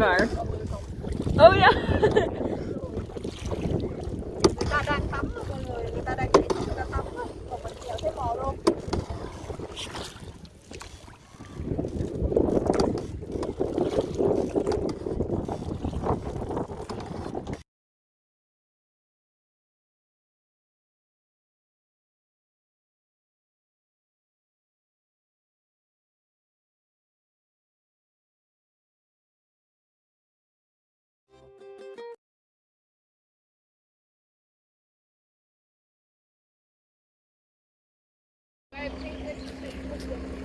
river. Oh yeah.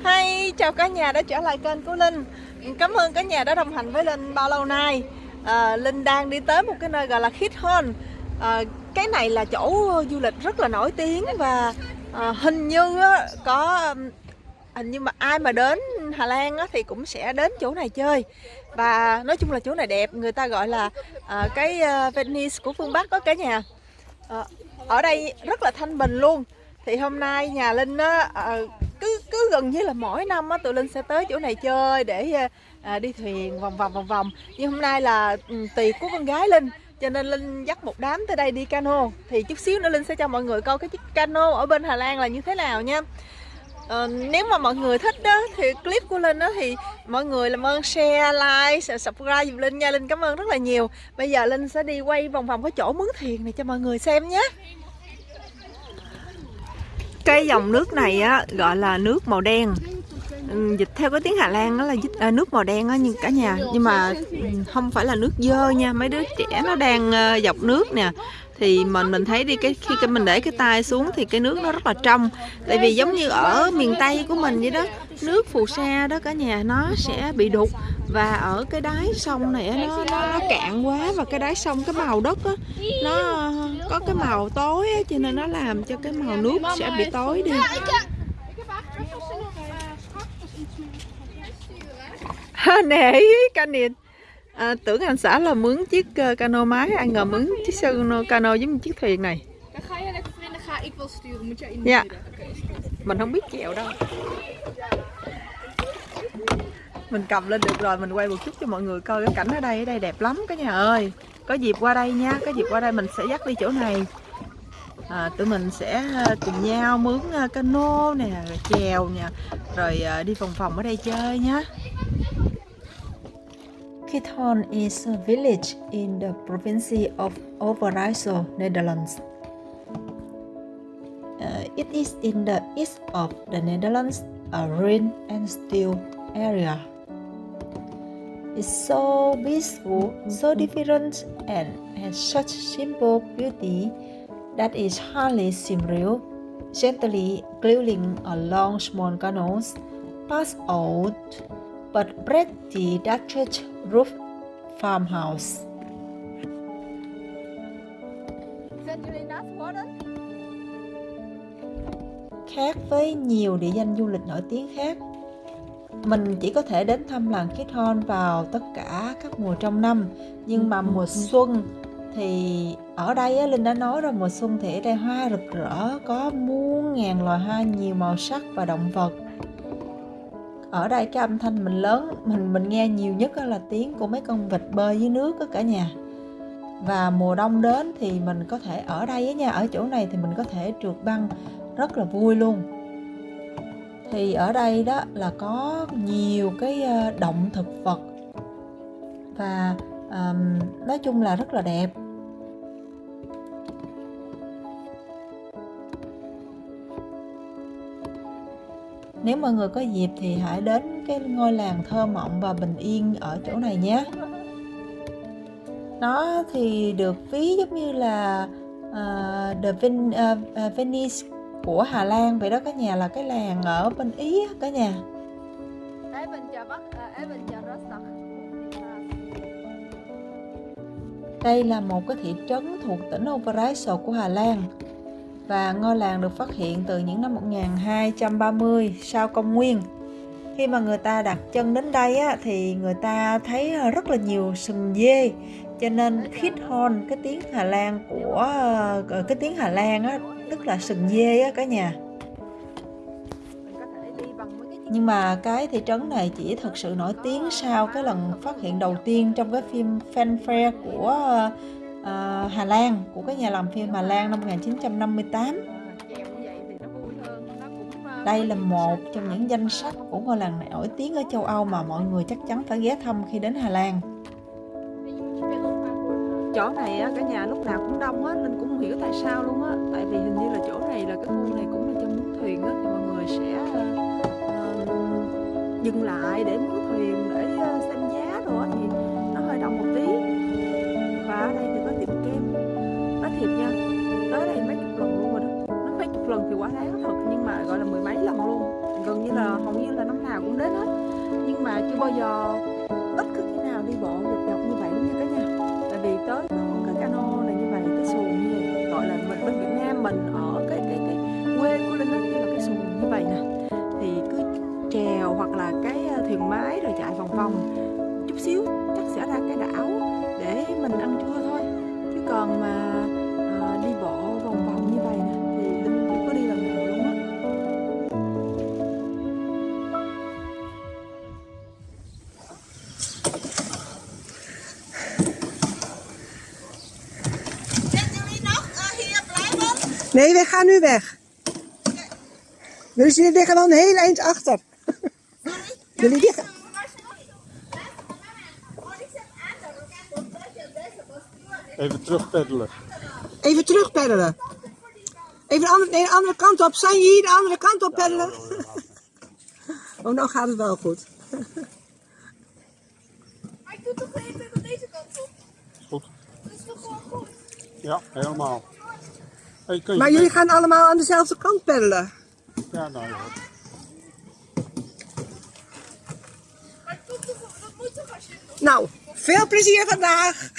Hi, chào cả nhà đã trở lại kênh của Linh. Cảm ơn cả nhà đã đồng hành với Linh bao lâu nay. À, Linh đang đi tới một cái nơi gọi là Khithon à, Cái này là chỗ du lịch rất là nổi tiếng Và à, hình như có hình như mà ai mà đến Hà Lan á, thì cũng sẽ đến chỗ này chơi. Và nói chung là chỗ này đẹp Người ta gọi là à, cái à, Venice của phương Bắc đó cả nhà. À, Ở đây rất là thanh bình luôn thì hôm nay nhà linh á ờ, cứ cứ gần như là mỗi năm á tụi linh sẽ tới chỗ này chơi để ờ, à, đi thuyền vòng vòng vòng vòng. Nhưng hôm nay là ừ, tiệc của con gái linh cho nên linh dắt một đám tới đây đi cano. Thì chút xíu nữa linh sẽ cho mọi người coi cái chiếc cano ở bên hà lan là như thế nào nha. Ờ, nếu mà mọi người thích đó thì clip của Linh đó thì mọi người làm ơn share, like, subscribe giùm Linh nha. Linh cảm ơn rất là nhiều. Bây giờ Linh sẽ đi quay vòng vòng cái chỗ mướn thuyền này cho mọi người xem nhé cái dòng nước này á gọi là nước màu đen. Ừ, dịch theo cái tiếng Hà Lan đó là dịch, à, nước màu đen á nhưng cả nhà nhưng mà không phải là nước dơ nha. Mấy đứa trẻ nó đang uh, dọc nước nè. Thì mình mình thấy đi cái khi cái mình để cái tay xuống thì cái nước nó rất là trong. Tại vì giống như ở miền tây của mình vậy đó nước phù sa đó cả nhà nó sẽ bị đục. Và ở cái đáy sông này nó, nó nó cạn quá và cái đáy sông cái màu đất á nó có cái màu tối á, cho nên nó làm cho cái màu nước sẽ bị tối đi. nè Canin à, tưởng anh xã là mướn chiếc uh, cano máy. Anh ngờ mướn chiếc cano, cano giống như chiếc thuyền này. Dạ. mình không biết chèo đâu. Mình cầm lên được rồi mình quay một chút cho mọi người coi cái cảnh ở đây. Ở đây đẹp lắm cả nhà ơi có dịp qua đây nha có dịp qua đây mình sẽ dắt đi chỗ này à, tụi mình sẽ à, cùng nhau mướn à, cano nè rồi chèo nè rồi à, đi vòng vòng ở đây chơi nhé Kiton is a village in the province of Overijssel, Netherlands. Uh, it is in the east of the Netherlands, a rain and steel area. Is so peaceful, so different, and has such simple beauty that is hardly seems real. Gently gliding along small canals, past old but pretty thatched roof farmhouse. Khác với nhiều địa danh du lịch nổi tiếng khác, mình chỉ có thể đến thăm làng Kết Hon vào tất cả các mùa trong năm. Nhưng mà mùa xuân thì ở đây á, Linh đã nói rồi mùa xuân thì ở đây hoa rực rỡ có muôn ngàn loài hoa nhiều màu sắc và động vật. Ở đây cái âm thanh mình lớn mình mình nghe nhiều nhất là tiếng của mấy con vịt bơi dưới nước đó cả nhà. Và mùa đông đến thì mình có thể ở đây nha ở chỗ này thì mình có thể trượt băng rất là vui luôn thì ở đây đó là có nhiều cái ờ, động thực vật và um, nói chung là rất là đẹp Nếu mọi người có dịp thì hãy đến cái ngôi làng thơ mộng và bình yên ở chỗ này nhé. Nó thì được ví giống như là uh, The Ven, uh, Venice của Hà Lan vậy đó cả nhà là cái làng ở bên Ý cả nhà. Đây là một cái thị trấn thuộc tỉnh Overijssel của Hà Lan và ngôi làng được phát hiện từ những năm 1230 sau công nguyên. Khi mà người ta đặt chân đến đây á, thì người ta thấy rất là nhiều sừng dê cho nên Khithon cái tiếng Hà Lan của ờ, cái tiếng Hà Lan á, tức là sừng dê á cả nhà. Nhưng mà cái thị trấn này chỉ thực sự nổi tiếng sau cái lần phát hiện đầu tiên trong cái phim fanfare của uh, Hà Lan của cái nhà làm phim Hà Lan năm 1958 đây là một trong những danh sách của ngôi làng nổi tiếng ở châu Âu mà mọi người chắc chắn phải ghé thăm khi đến Hà Lan chỗ này á, cả nhà lúc nào cũng đông á nên cũng không hiểu tại sao luôn á. Tại vì hình như là chỗ này là cái khu này cũng là cho mướn thuyền á thì mọi người sẽ uh, dừng lại để mướn thuyền để uh, xem giá đồ á thì nó hơi đông một tí. Và ở đây thì có tiệm kem. Nói thiệt nha tới đây mấy chục lần luôn rồi đó. Nó mấy chục lần thì quá đáng thật nhưng mà gọi là mười mấy lần luôn. Gần như là hầu như là năm nào cũng đến hết. Nhưng mà chưa bao giờ cái mái thuyền rồi chạy vòng vòng chút xíu chắc sẽ ra cái đảo để mình ăn trưa thôi chứ còn mà à, đi bộ vòng vòng như vậy nè thì Linh chưa có đi lần nào luôn á Nee, we gaan nu weg. Dus jullie liggen een heel eind achter. Jullie liggen... Even terugpeddelen. Even terug peddelen. Even de andere, nee, de andere kant op. Zijn je hier de andere kant op peddelen? Oh, nou gaat het wel goed. Maar ik doe toch even van deze kant op. Goed. Dat is toch gewoon goed? Ja, helemaal. Hey, kun je Maar jullie gaan allemaal aan dezelfde kant peddelen. Ja, nou ja. Nou, veel plezier vandaag.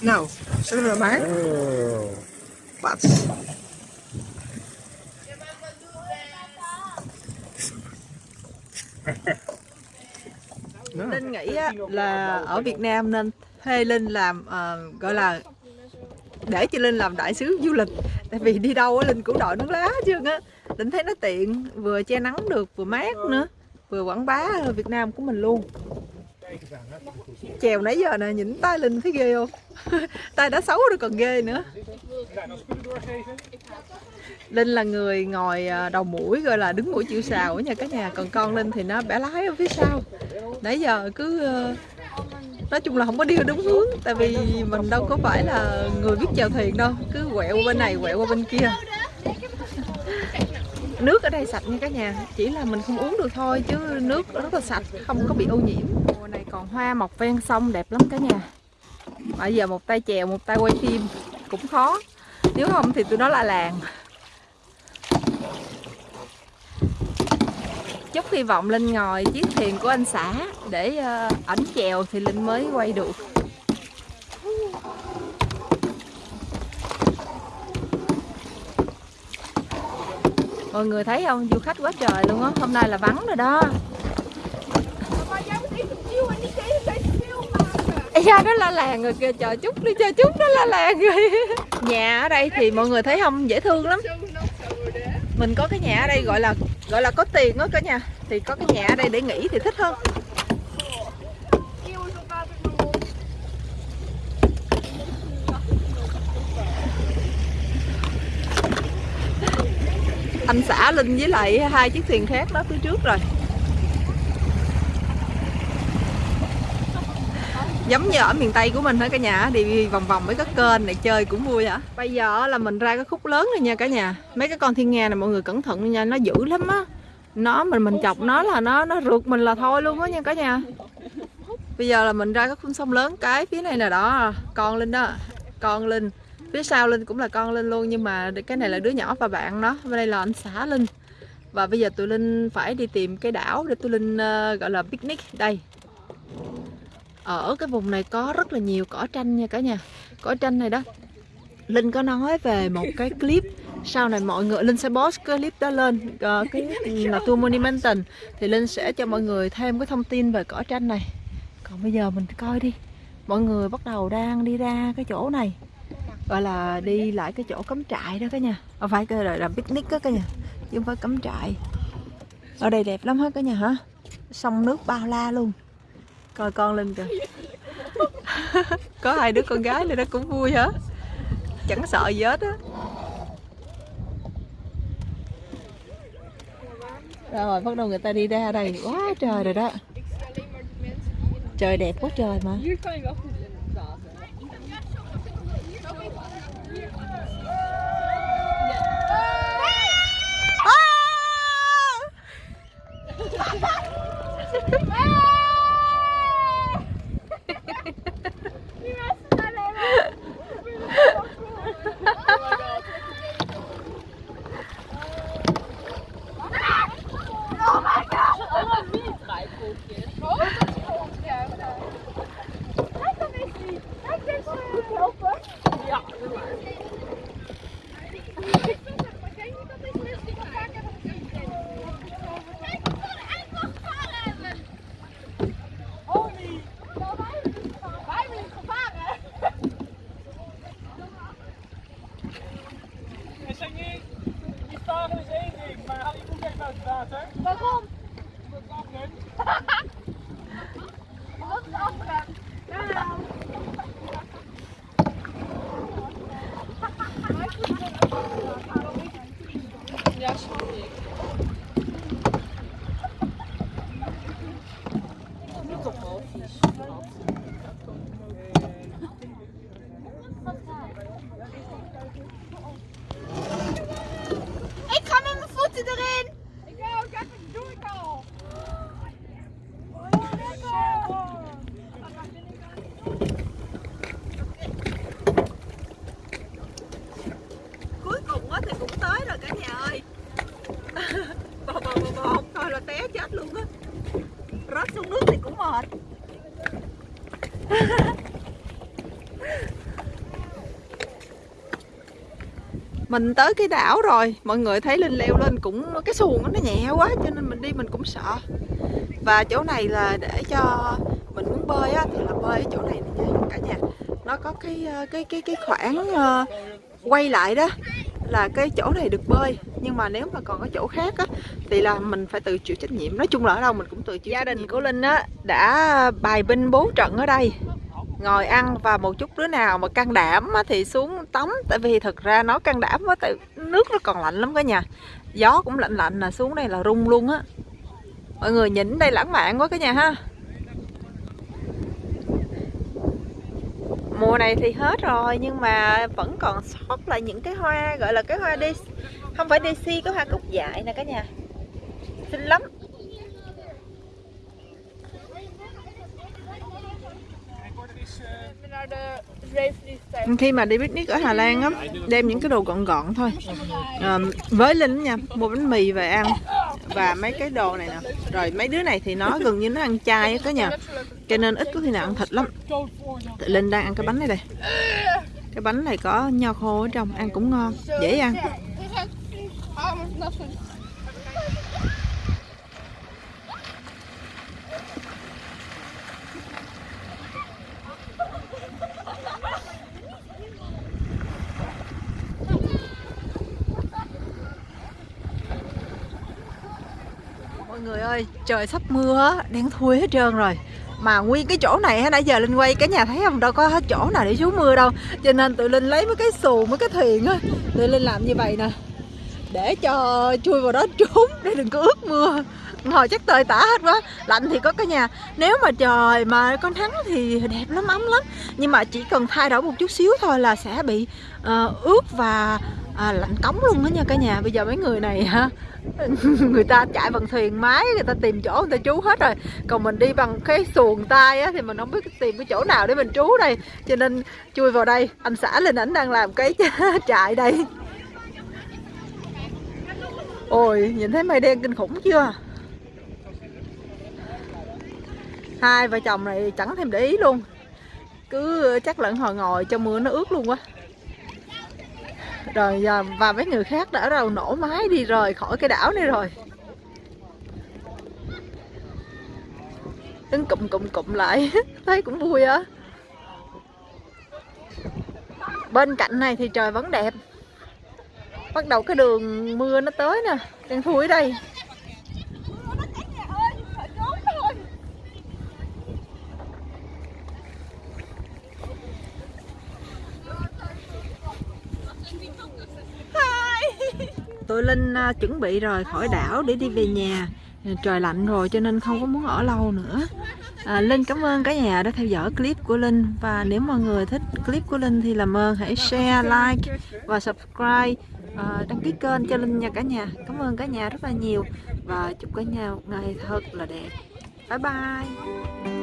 Nou, zullen we maar? Wat? Linh nghĩ là ở Việt Nam nên thuê Linh làm uh, gọi là để cho Linh làm đại sứ du lịch. Tại vì đi đâu Linh cũng đội nón lá chứ á. Linh thấy nó tiện vừa che nắng được vừa mát nữa. Vừa quảng bá Việt Nam của mình luôn. Chèo nãy giờ nè nhìn tay Linh thấy ghê không? Tay đã xấu rồi còn ghê nữa. Linh là người ngồi ờ, đầu mũi gọi là đứng mũi chịu sào ở nhà cả nhà. Còn con Linh thì nó bẻ lái ở phía sau. Nãy giờ cứ ờ, nói chung là không có đi đúng hướng, tại vì mình đâu có phải là người biết chèo thuyền đâu, cứ quẹo qua bên này, quẹo qua bên kia. Nước ở đây sạch nha cả nhà, chỉ là mình không uống được thôi chứ nước rất là sạch, không có bị ô nhiễm. Mùa này còn hoa mọc ven sông đẹp lắm cả nhà. Bây giờ một tay chèo, một tay quay phim, cũng khó. Nếu không thì tụi nó la làng. Chúc hy vọng linh ngồi chiếc thuyền của anh xã để ờ, ảnh chèo thì linh mới quay được. Mọi người thấy không? Du khách quá trời luôn á. Hôm nay là vắng rồi đó. Maar đó nó la làng rồi kìa. Chờ chút đi chờ chút nó la làng rồi. Nhà ở đây thì mọi người thấy không? Dễ thương lắm. Mình có cái nhà ở đây gọi là gọi là có tiền đó cả nhà. Thì có cái nhà ở đây để nghỉ thì thích hơn. Anh xã linh với lại hai chiếc thuyền khác đó, phía trước rồi. Giống như ở miền tây của mình hả cả nhà đi vòng vòng mấy cái kênh này chơi cũng vui hả? Bây giờ là mình ra cái khúc lớn rồi nha cả nhà. Mấy cái con thiên nga này mọi người cẩn thận nha nó dữ lắm á. Nó mình mình chọc nó là nó nó rượt mình là thôi luôn á nha cả nhà. Bây giờ là mình ra cái khúc sông lớn cái phía này là đó con linh đó. Con linh phía sau linh cũng là con linh luôn nhưng mà cái này là đứa nhỏ và bạn nó. Bên đây là anh xã linh. Và bây giờ tụi linh phải đi tìm cái đảo để tụi linh ờ, gọi là picnic đây ở cái vùng này có rất là nhiều cỏ tranh nha cả nhà. Cỏ tranh này đó linh có nói về một cái clip sau này mọi người linh sẽ post cái clip đó lên ờ, cái là tour monumental. Thì linh sẽ cho mọi người thêm cái thông tin về cỏ tranh này. Còn bây giờ mình coi đi. Mọi người bắt đầu đang đi ra cái chỗ này. Gọi là đi lại cái chỗ cắm trại đó cả nhà. Không phải cái là, là picnic đó cả nhà chứ không phải cắm trại. Ở đây đẹp lắm hết cả nhà hả? Sông nước bao la luôn coi con lên kìa. Có hai đứa con gái này nó cũng vui hả? Chẳng sợ gì hết á. Rồi, bắt đầu người ta đi ra đây. Quá trời rồi đó. Trời đẹp quá trời mà. Maar haal je koek even uit het water. Waarom? Omdat het afremt. Omdat het afremt. Ja, snap niet. Mình tới cái đảo rồi mọi người thấy linh leo lên cũng cái xuồng nó nhẹ quá cho nên mình đi mình cũng sợ. Và chỗ này là để cho mình muốn bơi á thì là bơi ở chỗ này nè nha cả nhà. Nó có cái ờ, cái cái cái khoảng ờ, quay lại đó là cái chỗ này được bơi. Nhưng mà nếu mà còn có chỗ khác á thì là mình phải tự chịu trách nhiệm. Nói chung là ở đâu mình cũng tự chịu gia đình của linh á đã bài binh bố trận ở đây ngồi ăn và một chút đứa nào mà can đảm thì xuống tắm. Tại vì thực ra nó can đảm quá, tại nước nó còn lạnh lắm cả nhà. Gió cũng lạnh lạnh là xuống đây là rung luôn á. Mọi người nhìn đây lãng mạn quá cả nhà ha. Mùa này thì hết rồi, nhưng mà vẫn còn sót lại những cái hoa, gọi là cái hoa đi không phải DC cái hoa cúc dại nè cả nhà. Xinh lắm. Khi mà đi picnic ở Hà Lan á đem những cái đồ gọn gọn thôi. À, với Linh nha mua bánh mì về ăn. Và mấy cái đồ này nè. Rồi mấy đứa này thì nó gần như nó ăn chay á cả nhà cho nên ít có khi nào ăn thịt lắm. Tụi Linh đang ăn cái bánh này đây. Cái bánh này có nho khô ở trong ăn cũng ngon dễ ăn Ah, maar dat is goed. mọi người ơi trời sắp mưa á, đang thui hết trơn rồi. Mà nguyên cái chỗ này nãy giờ linh quay cả nhà thấy không? Đâu có hết chỗ nào để trú mưa đâu. Cho nên tụi linh lấy mấy cái xù mấy cái thuyền á tụi linh làm như vậy nè. Để cho chui vào đó trốn để đừng có ướt mưa. Ngồi chắc tơi tả hết quá lạnh thì có cả nhà. Nếu mà trời mà con nắng thì đẹp lắm ấm lắm. Nhưng mà chỉ cần thay đổi một chút xíu thôi là sẽ bị uh, ướt và à, lạnh cống luôn đó nha cả nhà. Bây giờ mấy người này ha người ta chạy bằng thuyền máy người ta tìm chỗ người ta trú hết rồi. Còn mình đi bằng cái xuồng tay á thì mình không biết tìm cái chỗ nào để mình trú đây. Cho nên chui vào đây anh xã lên ảnh đang làm cái trại đây. Ôi nhìn thấy mây đen kinh khủng chưa? Hai vợ chồng này chẳng thèm để ý luôn. Cứ chắc lẫn hồi ngồi cho mưa nó ướt luôn quá rồi giờ và mấy người khác đã đầu nổ máy đi rời khỏi cái đảo này rồi. Đứng cụm cụm cụm lại. Thấy cũng vui á. Bên cạnh này thì trời vẫn đẹp. Bắt đầu cái đường mưa nó tới nè. Đang thui ở đây. Tụi linh à, chuẩn bị rồi khỏi đảo để đi về nhà. Trời lạnh rồi cho nên không có muốn ở lâu nữa. À, linh cảm ơn cả nhà đã theo dõi clip của linh. Và nếu mọi người thích clip của linh thì làm ơn hãy share like và subscribe. À, đăng ký kênh cho linh nha cả nhà. Cảm ơn cả nhà rất là nhiều. Và chúc cả nhà một ngày thật là đẹp. Bye bye.